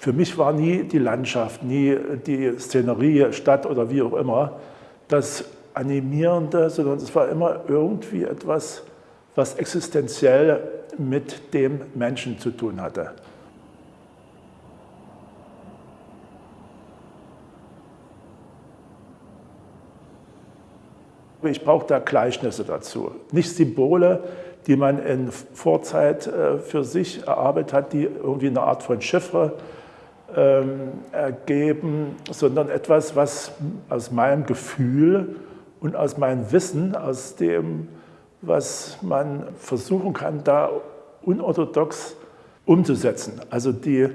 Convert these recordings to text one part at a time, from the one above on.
Für mich war nie die Landschaft, nie die Szenerie, Stadt oder wie auch immer das Animierende, sondern es war immer irgendwie etwas, was existenziell mit dem Menschen zu tun hatte. Ich brauche da Gleichnisse dazu, nicht Symbole, die man in Vorzeit äh, für sich erarbeitet hat, die irgendwie eine Art von Chiffre ähm, ergeben, sondern etwas, was aus meinem Gefühl und aus meinem Wissen, aus dem, was man versuchen kann, da unorthodox umzusetzen. Also die,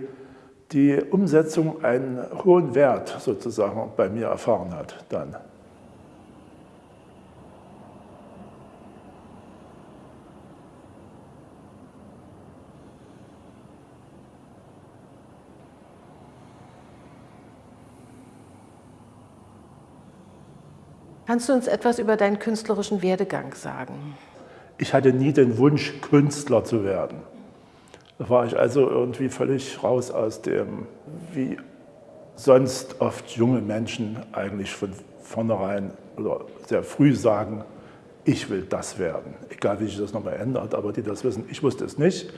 die Umsetzung einen hohen Wert sozusagen bei mir erfahren hat dann. Kannst du uns etwas über deinen künstlerischen Werdegang sagen? Ich hatte nie den Wunsch, Künstler zu werden. Da war ich also irgendwie völlig raus aus dem, wie sonst oft junge Menschen eigentlich von vornherein oder sehr früh sagen, ich will das werden. Egal wie sich das nochmal ändert, aber die das wissen, ich wusste es nicht.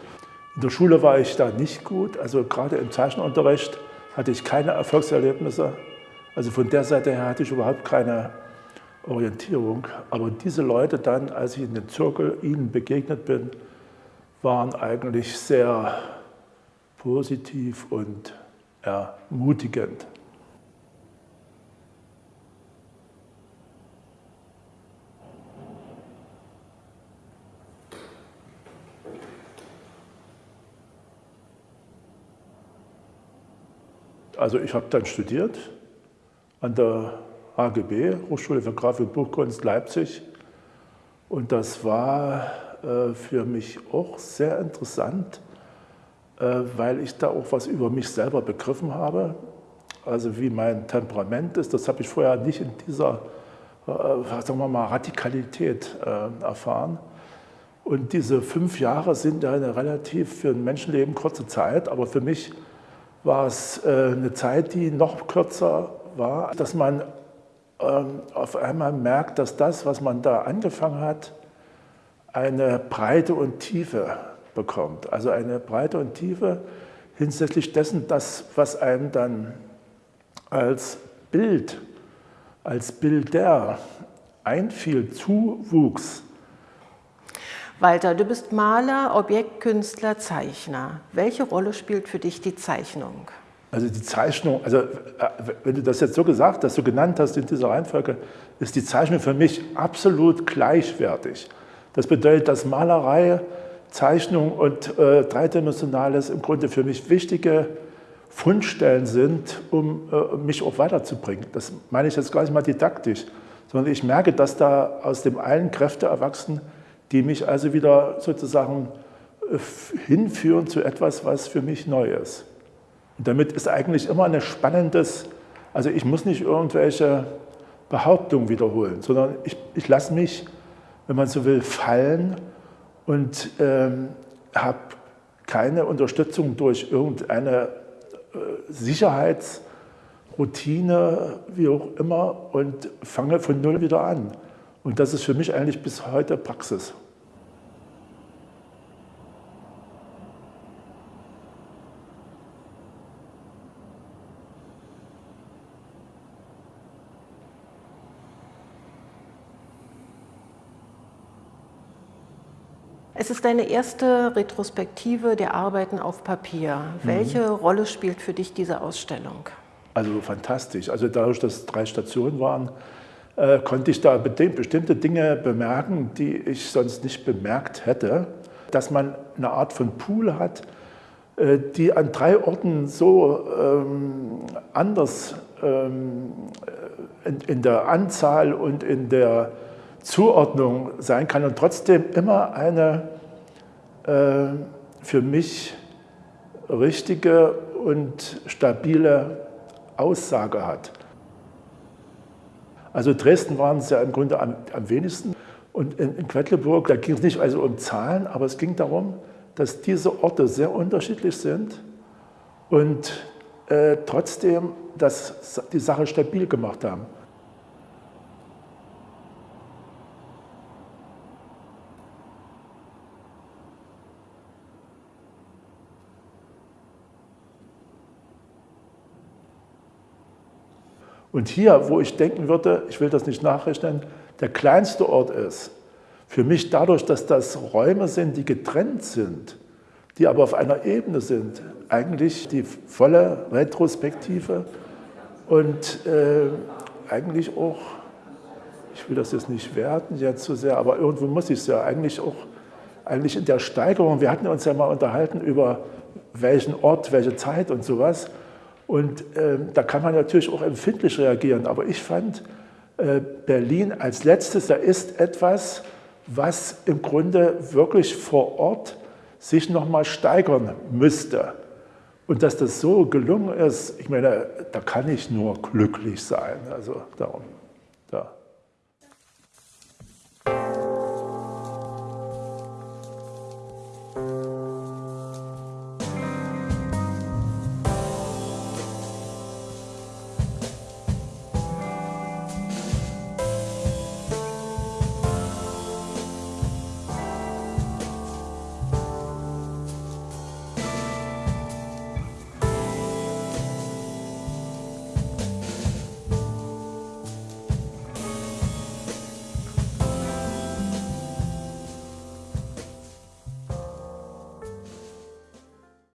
In der Schule war ich da nicht gut, also gerade im Zeichenunterricht hatte ich keine Erfolgserlebnisse. Also von der Seite her hatte ich überhaupt keine Orientierung. Aber diese Leute dann, als ich in den Zirkel ihnen begegnet bin, waren eigentlich sehr positiv und ermutigend. Also ich habe dann studiert an der HGB, Hochschule für Grafik und Buchkunst Leipzig. Und das war äh, für mich auch sehr interessant, äh, weil ich da auch was über mich selber begriffen habe. Also wie mein Temperament ist, das habe ich vorher nicht in dieser äh, sagen wir mal, Radikalität erfahren. Und diese fünf Jahre sind eine relativ für ein Menschenleben kurze Zeit, aber für mich war es eine Zeit, die noch kürzer war, dass man auf einmal merkt, dass das, was man da angefangen hat, eine Breite und Tiefe bekommt. Also eine Breite und Tiefe hinsichtlich dessen, das, was einem dann als Bild, als Bilder einfiel, zuwuchs. Walter, du bist Maler, Objektkünstler, Zeichner. Welche Rolle spielt für dich die Zeichnung? Also die Zeichnung, also äh, wenn du das jetzt so gesagt hast, so genannt hast in dieser Reihenfolge, ist die Zeichnung für mich absolut gleichwertig. Das bedeutet, dass Malerei, Zeichnung und äh, Dreidimensionales im Grunde für mich wichtige Fundstellen sind, um äh, mich auch weiterzubringen. Das meine ich jetzt gleich mal didaktisch, sondern ich merke, dass da aus dem einen Kräfte erwachsen, die mich also wieder sozusagen äh, hinführen zu etwas, was für mich neu ist. Und damit ist eigentlich immer ein spannendes, also ich muss nicht irgendwelche Behauptungen wiederholen, sondern ich, ich lasse mich, wenn man so will, fallen und ähm, habe keine Unterstützung durch irgendeine äh, Sicherheitsroutine, wie auch immer, und fange von Null wieder an. Und das ist für mich eigentlich bis heute Praxis. Es ist deine erste Retrospektive der Arbeiten auf Papier. Mhm. Welche Rolle spielt für dich diese Ausstellung? Also fantastisch. Also dadurch, dass es drei Stationen waren, äh, konnte ich da bestimmte Dinge bemerken, die ich sonst nicht bemerkt hätte. Dass man eine Art von Pool hat, äh, die an drei Orten so ähm, anders ähm, in, in der Anzahl und in der Zuordnung sein kann und trotzdem immer eine äh, für mich richtige und stabile Aussage hat. Also Dresden waren es ja im Grunde am, am wenigsten und in, in Quedlinburg, da ging es nicht also um Zahlen, aber es ging darum, dass diese Orte sehr unterschiedlich sind und äh, trotzdem das, die Sache stabil gemacht haben. Und hier, wo ich denken würde, ich will das nicht nachrechnen, der kleinste Ort ist, für mich dadurch, dass das Räume sind, die getrennt sind, die aber auf einer Ebene sind, eigentlich die volle Retrospektive und äh, eigentlich auch, ich will das jetzt nicht werten jetzt zu sehr, aber irgendwo muss ich es ja eigentlich auch, eigentlich in der Steigerung, wir hatten uns ja mal unterhalten über welchen Ort, welche Zeit und sowas, und äh, da kann man natürlich auch empfindlich reagieren. Aber ich fand, äh, Berlin als letztes, da ist etwas, was im Grunde wirklich vor Ort sich nochmal steigern müsste. Und dass das so gelungen ist, ich meine, da kann ich nur glücklich sein. Also darum, da.